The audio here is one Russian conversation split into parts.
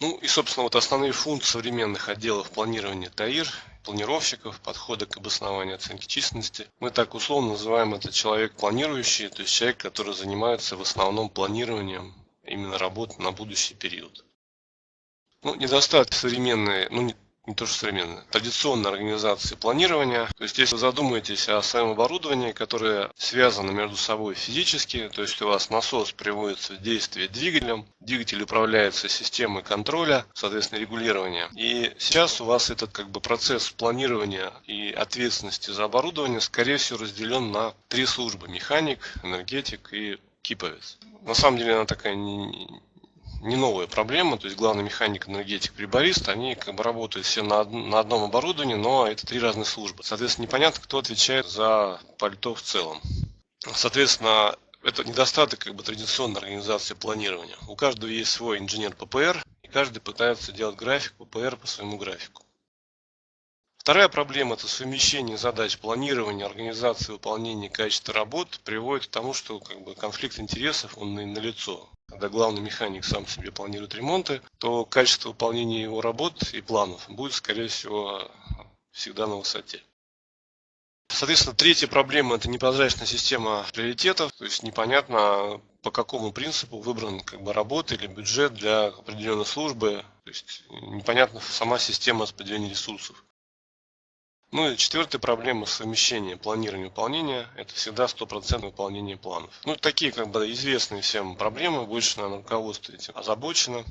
Ну и, собственно, вот основные функции современных отделов планирования ТАИР, планировщиков, подхода к обоснованию оценки численности. Мы так условно называем это человек планирующий, то есть человек, который занимается в основном планированием именно работы на будущий период. Ну, недостатки современные, ну, не, то что современные, традиционной организации планирования. То есть, если вы задумаетесь о своем оборудовании, которое связано между собой физически, то есть у вас насос приводится в действие двигателем, двигатель управляется системой контроля, соответственно, регулирования. И сейчас у вас этот как бы процесс планирования и ответственности за оборудование, скорее всего, разделен на три службы. Механик, энергетик и киповец. На самом деле она такая не, не новая проблема, то есть главный механик, энергетик, приборист, они как бы работают все на, на одном оборудовании, но это три разные службы. Соответственно, непонятно, кто отвечает за пальто в целом. Соответственно, это недостаток как бы традиционной организации планирования. У каждого есть свой инженер ППР, и каждый пытается делать график ППР по своему графику. Вторая проблема – это совмещение задач планирования, организации, выполнения качества работ приводит к тому, что как бы, конфликт интересов он налицо. Когда главный механик сам себе планирует ремонты, то качество выполнения его работ и планов будет, скорее всего, всегда на высоте. Соответственно, третья проблема – это непрозрачная система приоритетов, то есть непонятно, по какому принципу выбран как бы, работа или бюджет для определенной службы, то есть непонятна сама система распределения ресурсов. Ну и четвертая проблема совмещения планирования и выполнения – это всегда стопроцентное выполнение планов. Ну, такие как бы известные всем проблемы, больше, наверное, руководство этим озабочено.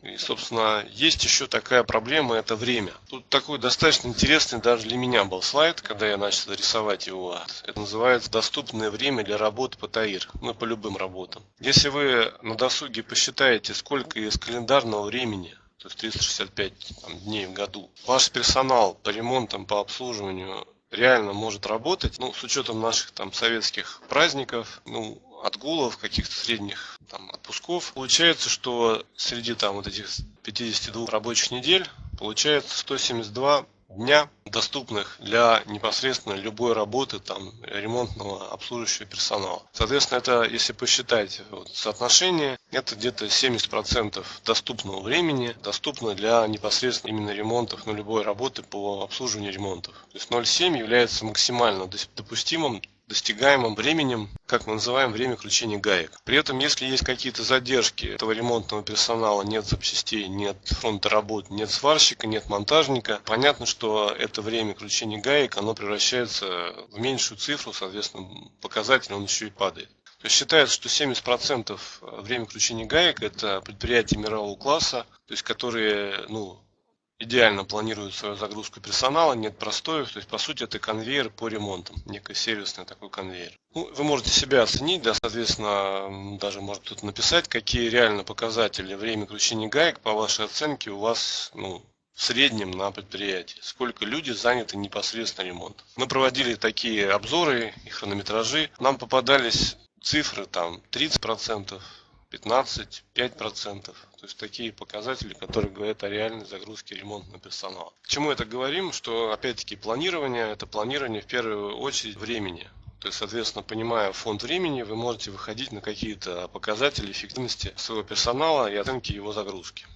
И, собственно, есть еще такая проблема – это время. Тут такой достаточно интересный даже для меня был слайд, когда я начал рисовать его. Это называется «Доступное время для работы по ТАИР», ну, по любым работам. Если вы на досуге посчитаете, сколько из календарного времени то есть 365 там, дней в году. Ваш персонал по ремонтам, по обслуживанию реально может работать, ну, с учетом наших там советских праздников, ну, отгулов, каких-то средних там отпусков. Получается, что среди там вот этих 52 рабочих недель получается 172 дня, доступных для непосредственно любой работы там, ремонтного обслуживающего персонала. Соответственно, это, если посчитать вот, соотношение, это где-то 70% доступного времени доступно для непосредственно именно ремонтов, ну, любой работы по обслуживанию ремонтов. То есть 0,7 является максимально допустимым достигаемым временем, как мы называем время кручения гаек. При этом, если есть какие-то задержки этого ремонтного персонала, нет запчастей, нет фронта работ, нет сварщика, нет монтажника, понятно, что это время кручения гаек, оно превращается в меньшую цифру, соответственно, показатель он еще и падает. То есть считается, что 70% времени кручения гаек это предприятия мирового класса, то есть которые ну, идеально планируют свою загрузку персонала, нет простоев, то есть по сути это конвейер по ремонтам, некий сервисный такой конвейер. Ну, вы можете себя оценить, да, соответственно, даже может тут написать, какие реально показатели время кручения гаек по вашей оценке у вас, ну, в среднем на предприятии, сколько люди заняты непосредственно ремонтом. Мы проводили такие обзоры и хронометражи, нам попадались цифры там 30%, 15, 5%. То есть такие показатели, которые говорят о реальной загрузке ремонтного персонала. К чему это говорим? Что опять-таки планирование, это планирование в первую очередь времени. То есть, соответственно, понимая фонд времени, вы можете выходить на какие-то показатели эффективности своего персонала и оценки его загрузки.